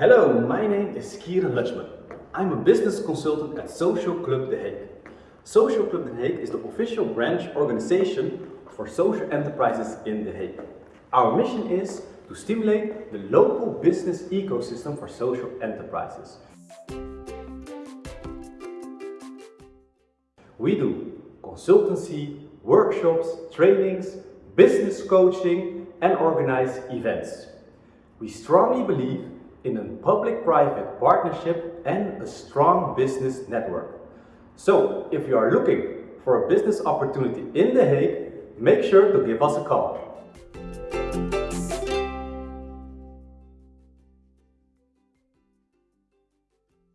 Hello, my name is Kieran Lutschman. I'm a business consultant at Social Club The Hague. Social Club The Hague is the official branch organization for social enterprises in The Hague. Our mission is to stimulate the local business ecosystem for social enterprises. We do consultancy, workshops, trainings, business coaching and organize events. We strongly believe in a public-private partnership and a strong business network. So, if you are looking for a business opportunity in The Hague, make sure to give us a call.